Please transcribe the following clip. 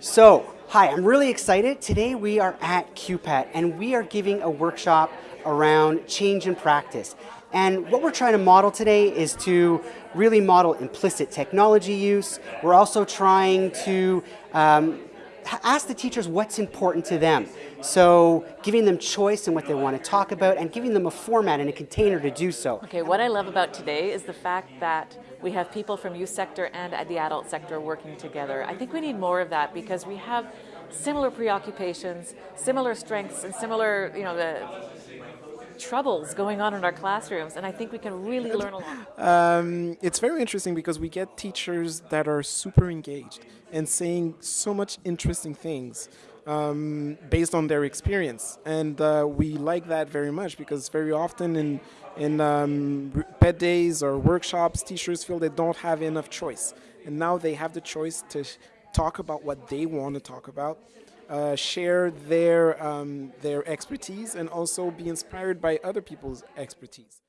So, hi, I'm really excited. Today we are at QPAT and we are giving a workshop around change in practice. And what we're trying to model today is to really model implicit technology use. We're also trying to um, ask the teachers what's important to them. So giving them choice in what they want to talk about and giving them a format and a container to do so. Okay, what I love about today is the fact that we have people from youth sector and the adult sector working together. I think we need more of that because we have similar preoccupations, similar strengths, and similar, you know, the troubles going on in our classrooms, and I think we can really learn a lot. Um, it's very interesting because we get teachers that are super engaged and saying so much interesting things um, based on their experience, and uh, we like that very much because very often in in um, ped days or workshops, teachers feel they don't have enough choice, and now they have the choice to talk about what they want to talk about uh, share their, um, their expertise and also be inspired by other people's expertise.